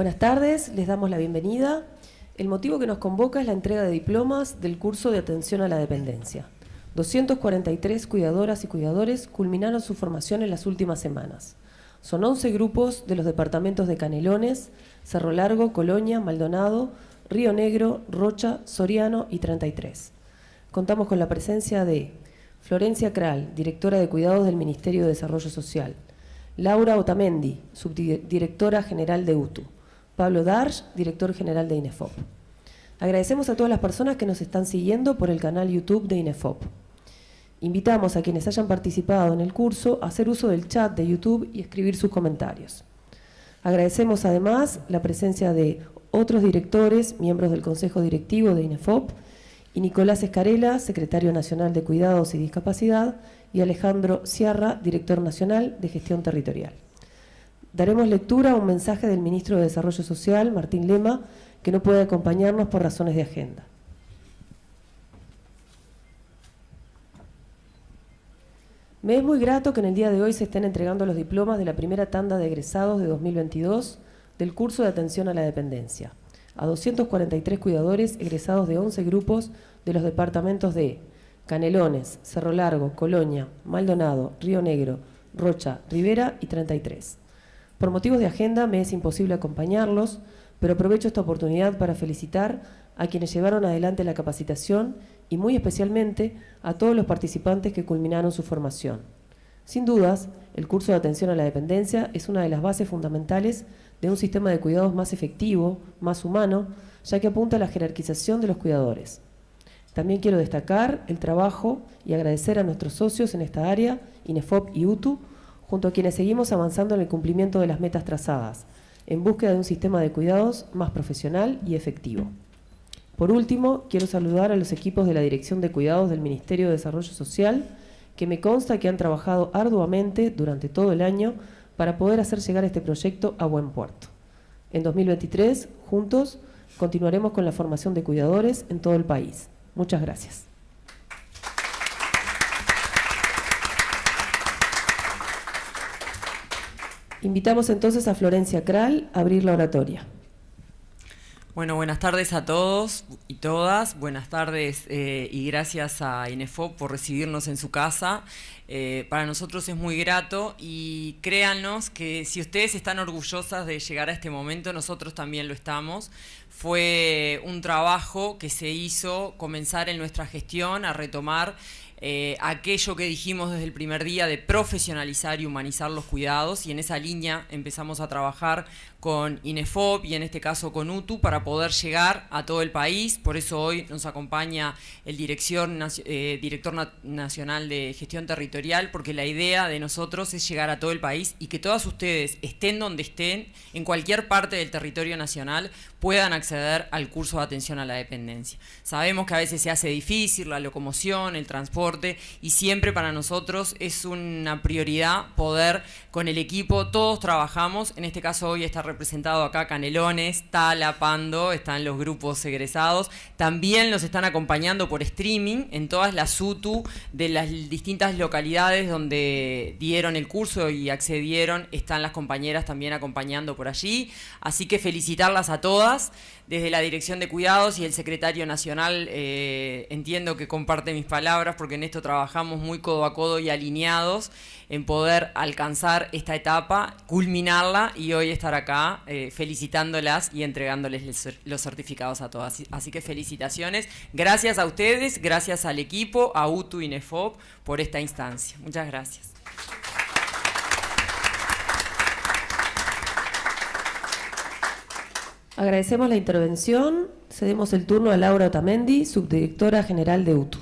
Buenas tardes, les damos la bienvenida. El motivo que nos convoca es la entrega de diplomas del curso de atención a la dependencia. 243 cuidadoras y cuidadores culminaron su formación en las últimas semanas. Son 11 grupos de los departamentos de Canelones, Cerro Largo, Colonia, Maldonado, Río Negro, Rocha, Soriano y 33. Contamos con la presencia de Florencia Kral, directora de Cuidados del Ministerio de Desarrollo Social, Laura Otamendi, subdirectora general de UTU, Pablo Darsh, director general de INEFOP. Agradecemos a todas las personas que nos están siguiendo por el canal YouTube de INEFOP. Invitamos a quienes hayan participado en el curso a hacer uso del chat de YouTube y escribir sus comentarios. Agradecemos además la presencia de otros directores, miembros del Consejo Directivo de INEFOP, y Nicolás Escarela, secretario nacional de Cuidados y Discapacidad, y Alejandro Sierra, director nacional de Gestión Territorial. Daremos lectura a un mensaje del ministro de Desarrollo Social, Martín Lema, que no puede acompañarnos por razones de agenda. Me es muy grato que en el día de hoy se estén entregando los diplomas de la primera tanda de egresados de 2022 del curso de atención a la dependencia a 243 cuidadores egresados de 11 grupos de los departamentos de Canelones, Cerro Largo, Colonia, Maldonado, Río Negro, Rocha, Rivera y 33. Por motivos de agenda me es imposible acompañarlos, pero aprovecho esta oportunidad para felicitar a quienes llevaron adelante la capacitación y muy especialmente a todos los participantes que culminaron su formación. Sin dudas, el curso de atención a la dependencia es una de las bases fundamentales de un sistema de cuidados más efectivo, más humano, ya que apunta a la jerarquización de los cuidadores. También quiero destacar el trabajo y agradecer a nuestros socios en esta área, INEFOP y UTU, junto a quienes seguimos avanzando en el cumplimiento de las metas trazadas, en búsqueda de un sistema de cuidados más profesional y efectivo. Por último, quiero saludar a los equipos de la Dirección de Cuidados del Ministerio de Desarrollo Social, que me consta que han trabajado arduamente durante todo el año para poder hacer llegar este proyecto a buen puerto. En 2023, juntos, continuaremos con la formación de cuidadores en todo el país. Muchas gracias. Invitamos entonces a Florencia Kral a abrir la oratoria. Bueno, buenas tardes a todos y todas. Buenas tardes eh, y gracias a INEFOP por recibirnos en su casa. Eh, para nosotros es muy grato y créanos que si ustedes están orgullosas de llegar a este momento, nosotros también lo estamos. Fue un trabajo que se hizo comenzar en nuestra gestión a retomar eh, aquello que dijimos desde el primer día de profesionalizar y humanizar los cuidados y en esa línea empezamos a trabajar con INEFOP y en este caso con UTU para poder llegar a todo el país. Por eso hoy nos acompaña el eh, director nacional de gestión territorial porque la idea de nosotros es llegar a todo el país y que todas ustedes estén donde estén, en cualquier parte del territorio nacional, puedan acceder al curso de atención a la dependencia. Sabemos que a veces se hace difícil la locomoción, el transporte y siempre para nosotros es una prioridad poder con el equipo, todos trabajamos, en este caso hoy está representado acá Canelones, Tala, Pando, están los grupos egresados, también los están acompañando por streaming en todas las UTU de las distintas localidades donde dieron el curso y accedieron, están las compañeras también acompañando por allí, así que felicitarlas a todas desde la Dirección de Cuidados y el Secretario Nacional eh, entiendo que comparte mis palabras porque en esto trabajamos muy codo a codo y alineados en poder alcanzar esta etapa, culminarla y hoy estar acá eh, felicitándolas y entregándoles los certificados a todas. Así que felicitaciones. Gracias a ustedes, gracias al equipo, a UTU y NEFOP por esta instancia. Muchas gracias. Agradecemos la intervención. Cedemos el turno a Laura Otamendi, subdirectora general de UTU.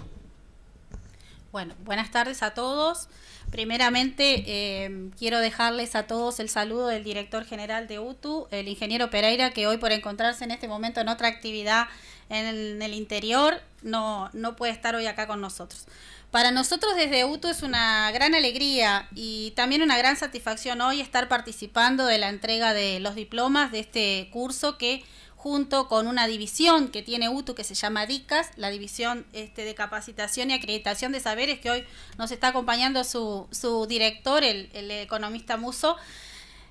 Bueno, buenas tardes a todos. Primeramente, eh, quiero dejarles a todos el saludo del director general de UTU, el ingeniero Pereira, que hoy por encontrarse en este momento en otra actividad en el, interior, no, no puede estar hoy acá con nosotros. Para nosotros desde UTU es una gran alegría y también una gran satisfacción hoy estar participando de la entrega de los diplomas de este curso que junto con una división que tiene UTU que se llama DICAS, la División este, de Capacitación y Acreditación de Saberes, que hoy nos está acompañando su, su director, el, el economista Muso,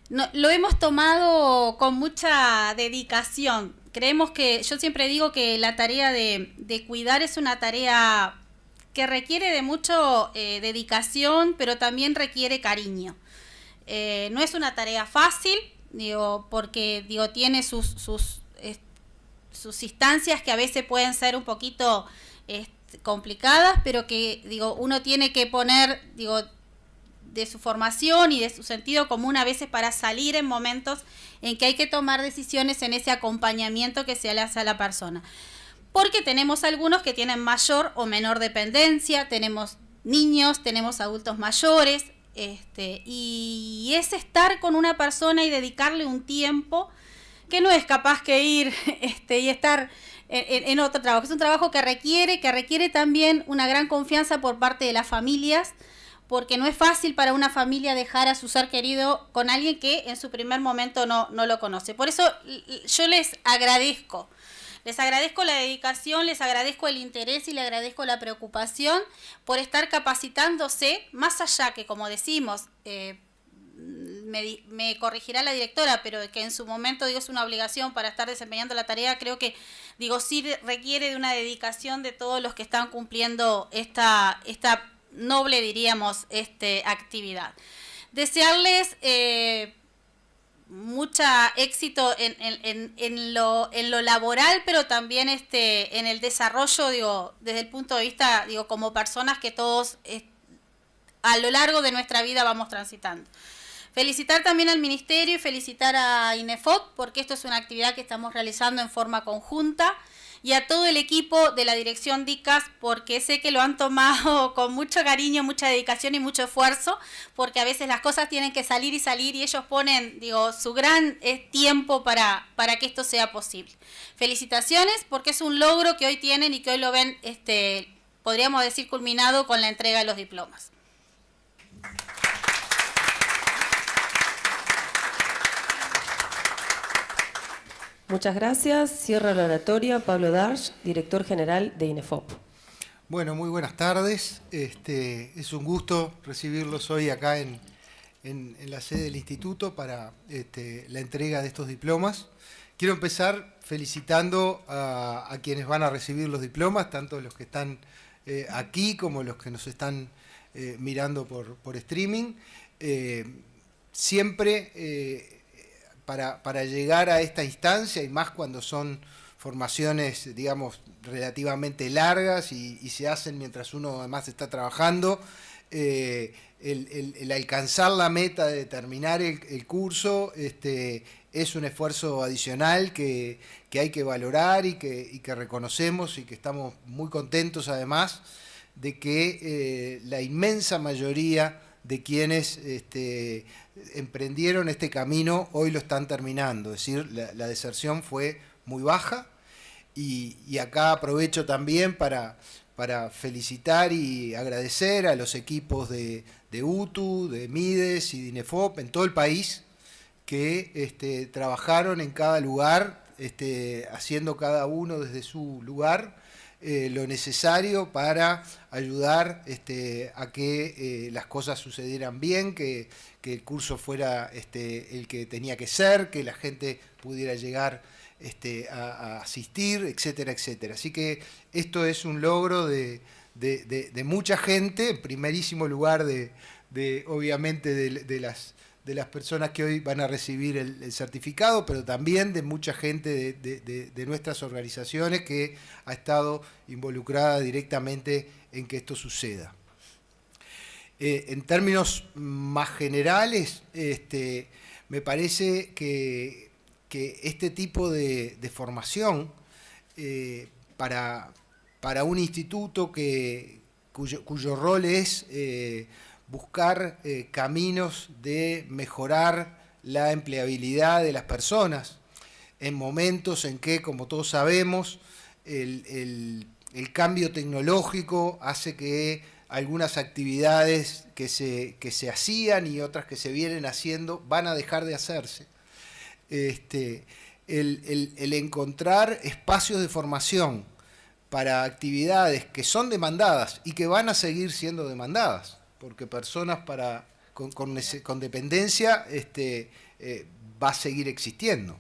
lo hemos tomado con mucha dedicación. Creemos que, yo siempre digo que la tarea de, cuidar es una tarea que requiere de mucha eh, dedicación, pero también requiere cariño. Eh, no es una tarea fácil, digo, porque digo, tiene sus, sus, sus instancias que a veces pueden ser un poquito complicadas, pero que digo, uno tiene que poner, digo, de su formación y de su sentido común a veces para salir en momentos en que hay que tomar decisiones en ese acompañamiento que se le hace a la persona. Porque tenemos algunos que tienen mayor o menor dependencia, tenemos niños, tenemos adultos mayores, este, y es estar con una persona y dedicarle un tiempo que no es capaz que ir este, y estar en, en, otro trabajo. Es un trabajo que requiere, que requiere también una gran confianza por parte de las familias, porque no es fácil para una familia dejar a su ser querido con alguien que en su primer momento no, no lo conoce. Por eso yo les agradezco. Les agradezco la dedicación, les agradezco el interés y les agradezco la preocupación por estar capacitándose, más allá que, como decimos, eh, me, me, corregirá la directora, pero que en su momento digo es una obligación para estar desempeñando la tarea, creo que digo sí requiere de una dedicación de todos los que están cumpliendo esta, esta noble, diríamos, este, actividad. Desearles eh, mucha éxito en, en, en, lo, en lo laboral, pero también este, en el desarrollo, digo, desde el punto de vista, digo, como personas que todos eh, a lo largo de nuestra vida vamos transitando. Felicitar también al Ministerio y felicitar a INEFOC, porque esto es una actividad que estamos realizando en forma conjunta y a todo el equipo de la dirección DICAS porque sé que lo han tomado con mucho cariño, mucha dedicación y mucho esfuerzo, porque a veces las cosas tienen que salir y salir y ellos ponen, digo, su gran eh, tiempo para, para que esto sea posible. Felicitaciones porque es un logro que hoy tienen y que hoy lo ven, este, podríamos decir, culminado con la entrega de los diplomas. Muchas gracias. Cierra la oratoria Pablo Darch, director general de INEFOP. Bueno, muy buenas tardes. Este, es un gusto recibirlos hoy acá en, la sede del instituto para este, la entrega de estos diplomas. Quiero empezar felicitando a, quienes van a recibir los diplomas, tanto los que están eh, aquí como los que nos están eh, mirando por, streaming. Eh, siempre para, llegar a esta instancia y más cuando son formaciones, digamos, relativamente largas y, se hacen mientras uno además está trabajando, eh, el, alcanzar la meta de terminar el, curso este, es un esfuerzo adicional que, hay que valorar y que, reconocemos y que estamos muy contentos además de que eh, la inmensa mayoría de quienes este, emprendieron este camino hoy lo están terminando. Es decir, la, deserción fue muy baja y, acá aprovecho también para, para, felicitar y agradecer a los equipos de, UTU, de MIDES y de INEFOP en todo el país que este, trabajaron en cada lugar, este, haciendo cada uno desde su lugar eh, lo necesario para ayudar este, a que eh, las cosas sucedieran bien, que, el curso fuera este, el que tenía que ser, que la gente pudiera llegar este, a, asistir, etcétera, etcétera. Así que esto es un logro de, mucha gente, en primerísimo lugar de, obviamente de las de las personas que hoy van a recibir el, certificado, pero también de mucha gente de, nuestras organizaciones que ha estado involucrada directamente en que esto suceda. Eh, en términos más generales, este, me parece que, este tipo de, formación eh, para, para, un instituto que, cuyo, rol es eh, buscar eh, caminos de mejorar la empleabilidad de las personas en momentos en que, como todos sabemos, el, cambio tecnológico hace que algunas actividades que se, se, hacían y otras que se vienen haciendo van a dejar de hacerse. Este, el encontrar espacios de formación para actividades que son demandadas y que van a seguir siendo demandadas porque personas para, con, dependencia este, va a seguir existiendo.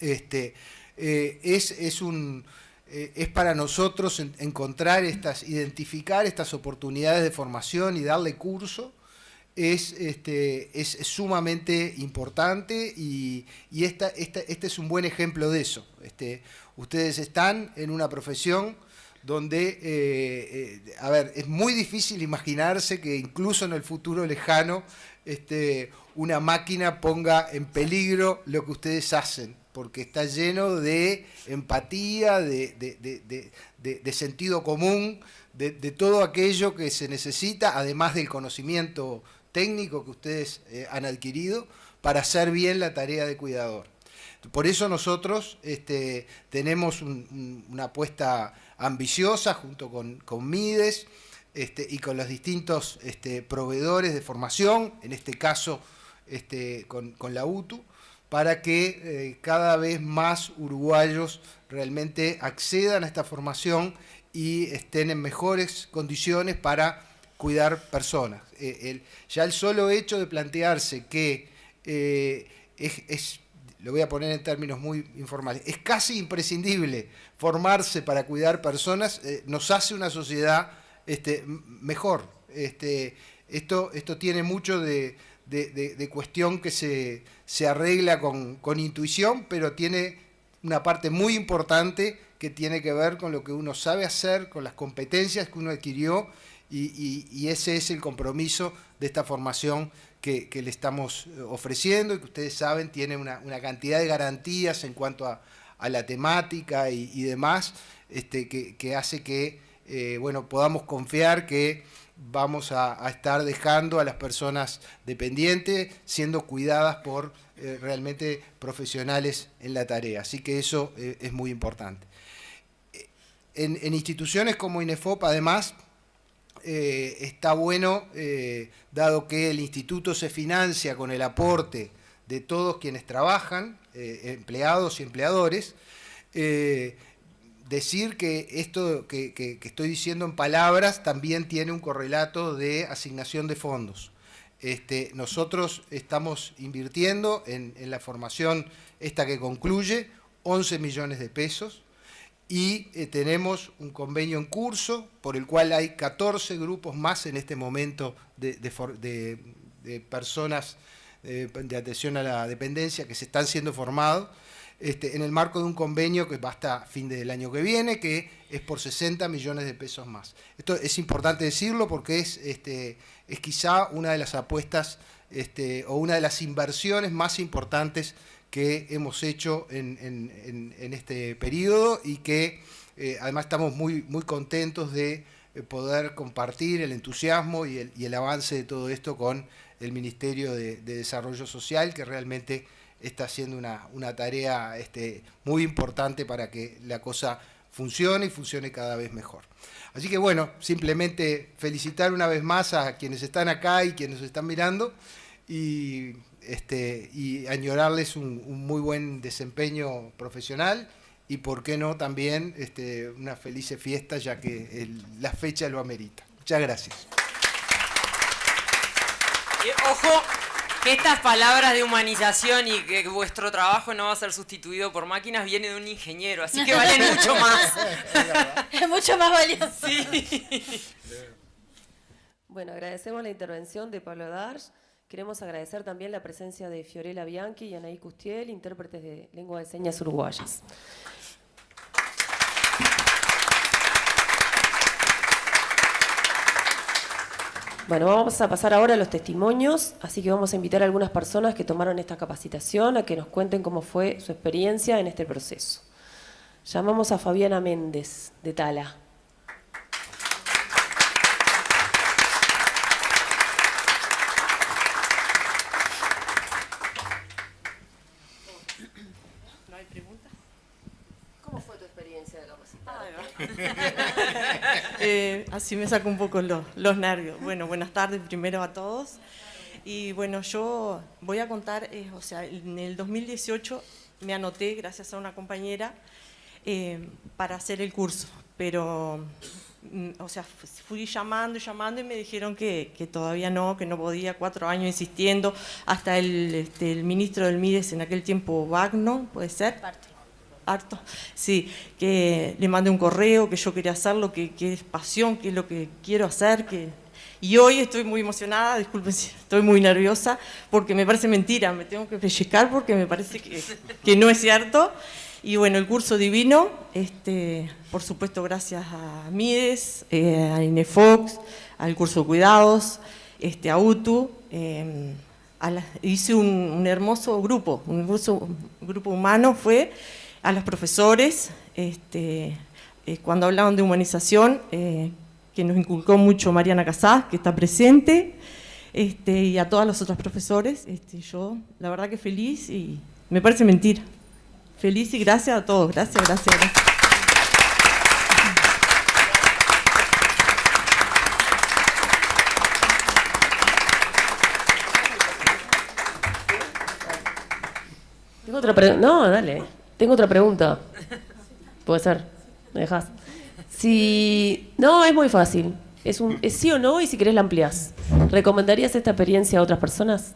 Este, es, es, un, es para nosotros encontrar estas, identificar estas oportunidades de formación y darle curso es, este, es, sumamente importante y, esta, este es un buen ejemplo de eso. Este, ustedes están en una profesión donde, eh, eh, a ver, es muy difícil imaginarse que incluso en el futuro lejano este, una máquina ponga en peligro lo que ustedes hacen, porque está lleno de empatía, de, de sentido común, de, todo aquello que se necesita, además del conocimiento técnico que ustedes eh, han adquirido para hacer bien la tarea de cuidador. Por eso nosotros este, tenemos una apuesta ambiciosa junto con, Mides este, y con los distintos este, proveedores de formación, en este caso con, la UTU, para que eh, cada vez más uruguayos realmente accedan a esta formación y estén en mejores condiciones para cuidar personas. Eh, ya el solo hecho de plantearse que eh, es, lo voy a poner en términos muy informales, es casi imprescindible formarse para cuidar personas, eh, nos hace una sociedad este, mejor. Este, esto, esto tiene mucho de, cuestión que se, se arregla con, con intuición, pero tiene una parte muy importante que tiene que ver con lo que uno sabe hacer, con las competencias que uno adquirió y, ese es el compromiso de esta formación que, le estamos eh, ofreciendo y que ustedes saben tiene una, cantidad de garantías en cuanto a, la temática y, demás, este, que, hace que eh, bueno, podamos confiar que vamos a, estar dejando a las personas dependientes siendo cuidadas por eh, realmente profesionales en la tarea. Así que eso es muy importante. En, en instituciones como INEFOP, además, eh, está bueno, eh, dado que el instituto se financia con el aporte de todos quienes trabajan, eh, empleados y empleadores, decir que esto que, estoy diciendo en palabras también tiene un correlato de asignación de fondos. Este, nosotros estamos invirtiendo en, en la formación esta que concluye 11 millones de pesos, y eh, tenemos un convenio en curso por el cual hay 14 grupos más en este momento de, personas eh, de atención a la dependencia que se están siendo formados este, en el marco de un convenio que va hasta fin del año que viene, que es por 60 millones de pesos más. Esto es importante decirlo porque es, este, es quizá una de las apuestas este, o una de las inversiones más importantes que hemos hecho en, este periodo y que eh, además estamos muy, muy contentos de eh, poder compartir el entusiasmo y el, avance de todo esto con el Ministerio de, Desarrollo Social, que realmente está haciendo una, tarea este, muy importante para que la cosa funcione y funcione cada vez mejor. Así que bueno, simplemente felicitar una vez más a quienes están acá y quienes están mirando y este, y añorarles un, muy buen desempeño profesional y por qué no también este, una feliz fiesta ya que la fecha lo amerita. Muchas gracias. ojo, que estas palabras de humanización y que vuestro trabajo no va a ser sustituido por máquinas viene de un ingeniero, así que valen mucho más. es mucho más valioso. Bueno, agradecemos la intervención de Pablo Darch. Queremos agradecer también la presencia de Fiorella Bianchi y Anaí Custiel, intérpretes de lengua de señas uruguayas. Bueno, vamos a pasar ahora a los testimonios, así que vamos a invitar a algunas personas que tomaron esta capacitación a que nos cuenten cómo fue su experiencia en este proceso. Llamamos a Fabiana Méndez, de Tala. Eh, así me saco un poco los, nervios. Bueno, buenas tardes primero a todos. Y bueno, yo voy a contar, eh, o sea, en el 2018 me anoté, gracias a una compañera, eh, para hacer el curso, pero mm, o sea, fui llamando, llamando y me dijeron que, todavía no, que no podía, cuatro años insistiendo, hasta el, este, el ministro del MIDES en aquel tiempo, Wagner, ¿puede ser? Harto. Sí, que le mandé un correo, que yo quería hacerlo, que, que es pasión, que es lo que quiero hacer, que y hoy estoy muy emocionada, disculpen si estoy muy nerviosa, porque me parece mentira, me tengo que pellizcar porque me parece que, que no es cierto. Y bueno, el curso divino, este, por supuesto gracias a Mides, eh, a Inefox, al curso de cuidados, este, a UTU, em, hice un, hermoso grupo, un grupo, humano fue a los profesores, este, eh, cuando hablaban de humanización, eh, que nos inculcó mucho Mariana Casás, que está presente, este, y a todos los otros profesores. Este, yo, la verdad que feliz y me parece mentira. Feliz y gracias a todos. Gracias, gracias, gracias. Tengo otra pregunta. No, dale. Tengo otra pregunta. Puede ser. ¿Me dejas? Si. No, es muy fácil. Es, un, sí o no y si querés la ampliás. ¿Recomendarías esta experiencia a otras personas?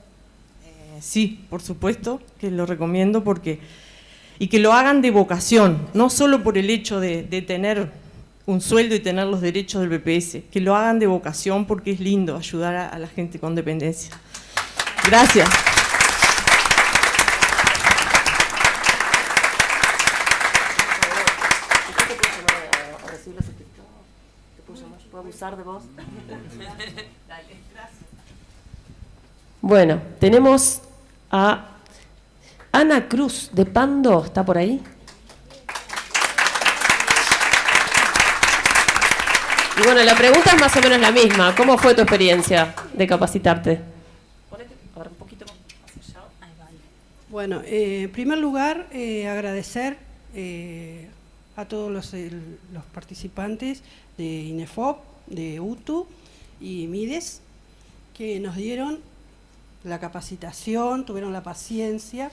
Eh, sí, por supuesto que lo recomiendo porque. Y que lo hagan de vocación, no solo por el hecho de, tener un sueldo y tener los derechos del BPS, que lo hagan de vocación porque es lindo ayudar a la gente con dependencia. Gracias. De vos? Bueno, tenemos a Ana Cruz de Pando, ¿está por ahí? Y bueno, la pregunta es más o menos la misma. ¿Cómo fue tu experiencia de capacitarte? Bueno, eh, en primer lugar, eh, agradecer eh, a todos los, los, participantes de INEFOP de UTU y MIDES, que nos dieron la capacitación, tuvieron la paciencia.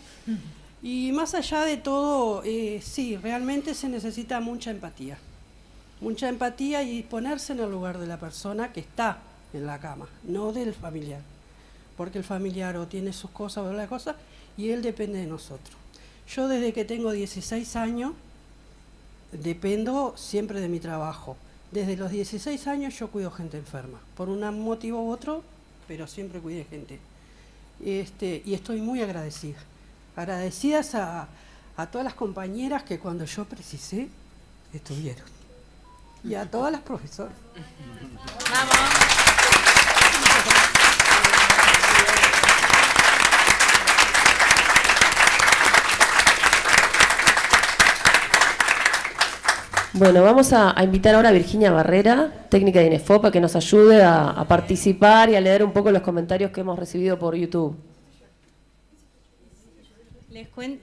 Y más allá de todo, eh, sí, realmente se necesita mucha empatía. Mucha empatía y ponerse en el lugar de la persona que está en la cama, no del familiar. Porque el familiar o tiene sus cosas o las cosas y él depende de nosotros. Yo desde que tengo 16 años dependo siempre de mi trabajo. Desde los 16 años yo cuido gente enferma, por un motivo u otro, pero siempre cuidé gente. Este, y estoy muy agradecida. Agradecidas a, a todas las compañeras que cuando yo precisé, estuvieron. Y a todas las profesoras. ¡Vamos! Bueno, vamos a, invitar ahora a Virginia Barrera, técnica de Inefopa, que nos ayude a, participar y a leer un poco los comentarios que hemos recibido por YouTube.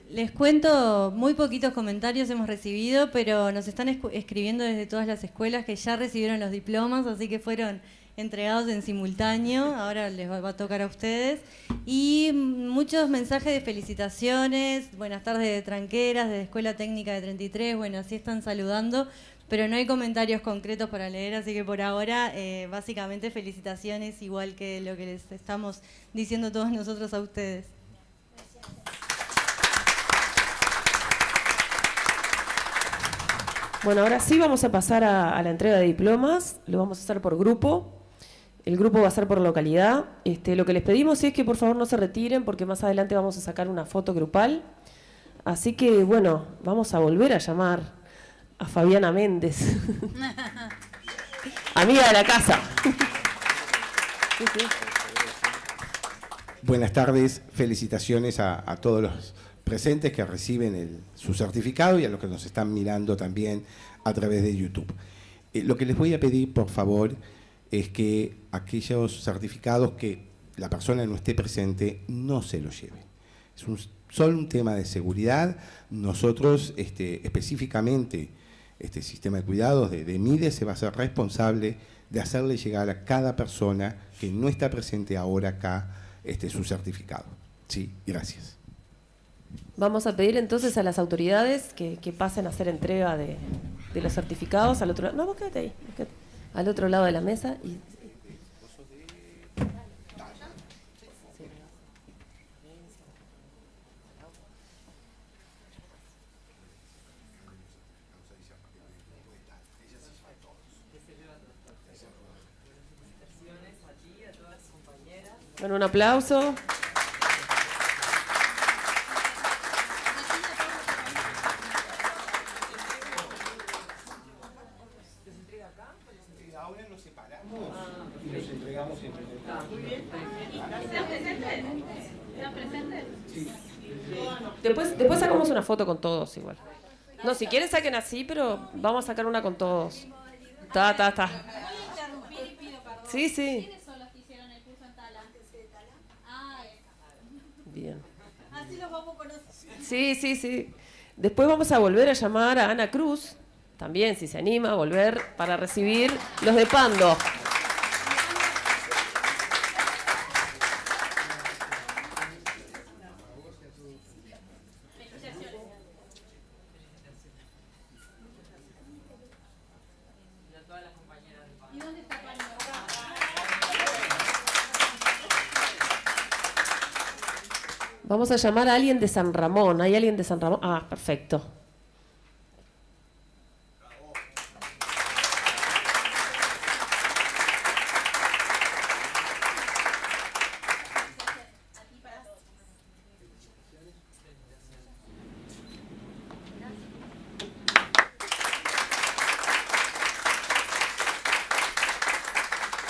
Les, cuento, muy poquitos comentarios hemos recibido, pero nos están escribiendo desde todas las escuelas que ya recibieron los diplomas, así que fueron entregados en simultáneo, ahora les va, a tocar a ustedes. Y muchos mensajes de felicitaciones, buenas tardes de tranqueras, de Escuela Técnica de 33, bueno, así están saludando, pero no hay comentarios concretos para leer, así que por ahora eh, básicamente felicitaciones, igual que lo que les estamos diciendo todos nosotros a ustedes. Bueno, ahora sí vamos a pasar a, a, la entrega de diplomas, lo vamos a hacer por grupo. El grupo va a ser por localidad. Este, lo que les pedimos es que por favor no se retiren porque más adelante vamos a sacar una foto grupal. Así que bueno, vamos a volver a llamar a Fabiana Méndez, amiga de la casa. Buenas tardes, felicitaciones a, todos los presentes que reciben su certificado y a los que nos están mirando también a través de YouTube. Eh, lo que les voy a pedir, por favor, es que aquellos certificados que la persona no esté presente no se los lleve. Es un, solo un tema de seguridad. Nosotros este, específicamente, este sistema de cuidados de, de MIDE se va a ser responsable de hacerle llegar a cada persona que no está presente ahora acá este, su certificado. Sí, gracias. Vamos a pedir entonces a las autoridades que, pasen a hacer entrega de, los certificados al otro lado. No, vos quédate ahí. Al otro lado de la mesa y Bueno, un aplauso. Ahora nos separamos y los entregamos entre Después, después sacamos una foto con todos igual. No, si quieren saquen así, pero vamos a sacar una con todos. Ta, ta, ta. Sí, sí. Bien. Así los vamos a conocer. Sí, sí, sí. Después vamos a volver a llamar a Ana Cruz, también si se anima a volver para recibir los de Pando. Vamos a llamar a alguien de San Ramón. ¿Hay alguien de San Ramón? Ah, perfecto.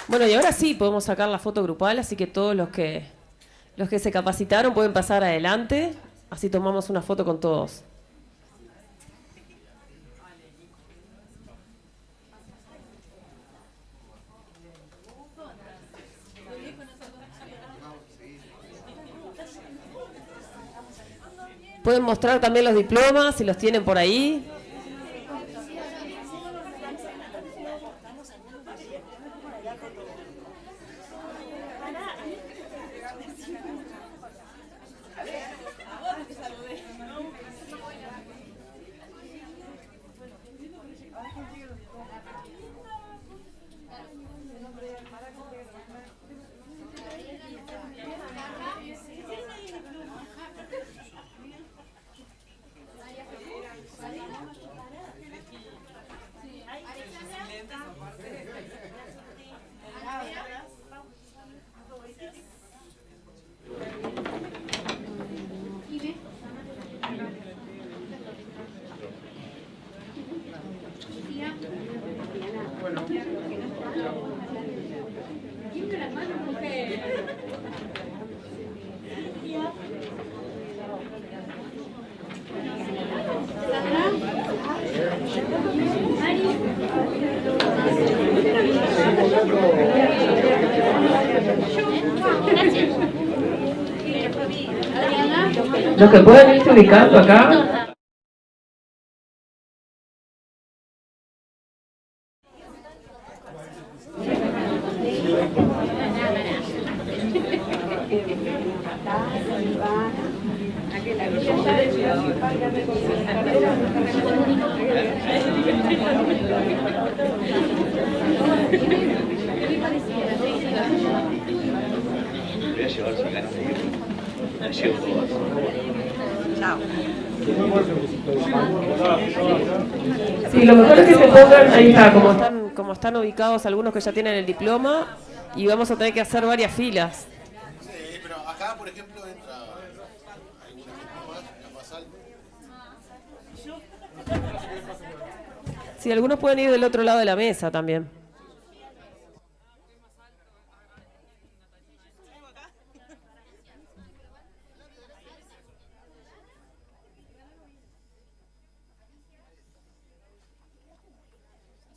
Bueno, y ahora sí podemos sacar la foto grupal, así que todos los que los que se capacitaron pueden pasar adelante, así tomamos una foto con todos. Pueden mostrar también los diplomas si los tienen por ahí. Los que pueden irse ubicando acá. Todas. Sí, lo mejor es que se pongan, ahí está, como están, como están ubicados algunos que ya tienen el diploma, y vamos a tener que hacer varias filas. Sí, pero acá, por ejemplo, entra alguna gente más. Sí, algunos pueden ir del otro lado de la mesa también.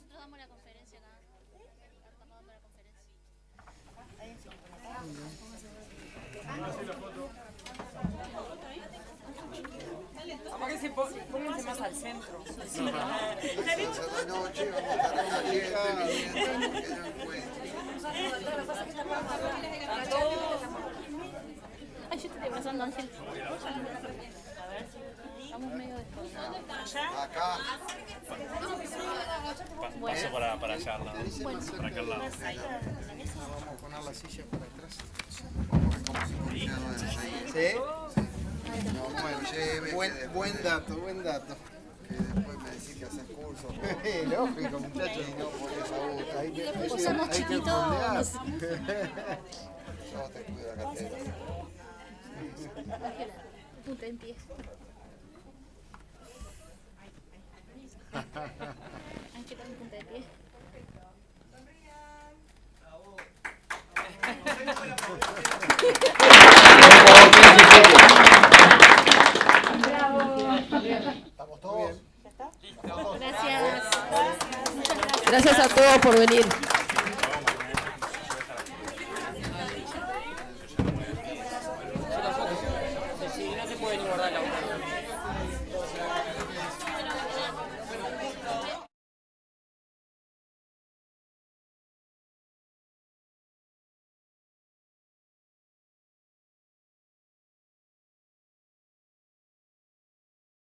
Nosotros damos la conferencia acá. Estamos dando la conferencia. Pónganse, pónganse más al centro. Esta noche vamos a estar con la gente viviendo, que no encuentro. Ay, yo te estoy abrazando, Ángel. Estamos medio. Acá. Paso para, para allá, al lado. Para aquel lado. Vamos a poner la silla para atrás. ¿Sí? No, bueno, lleve. Buen, buen dato, buen dato. Que después me decís que haces cursos. Lógico, muchachos, y no por esa. Hay que, hay que, Somos hay que chiquitos. Yo te cuido la cartera. Punta en pie. Ángela en punta de pie. ¿Estamos todos? Gracias. Gracias a todos por venir.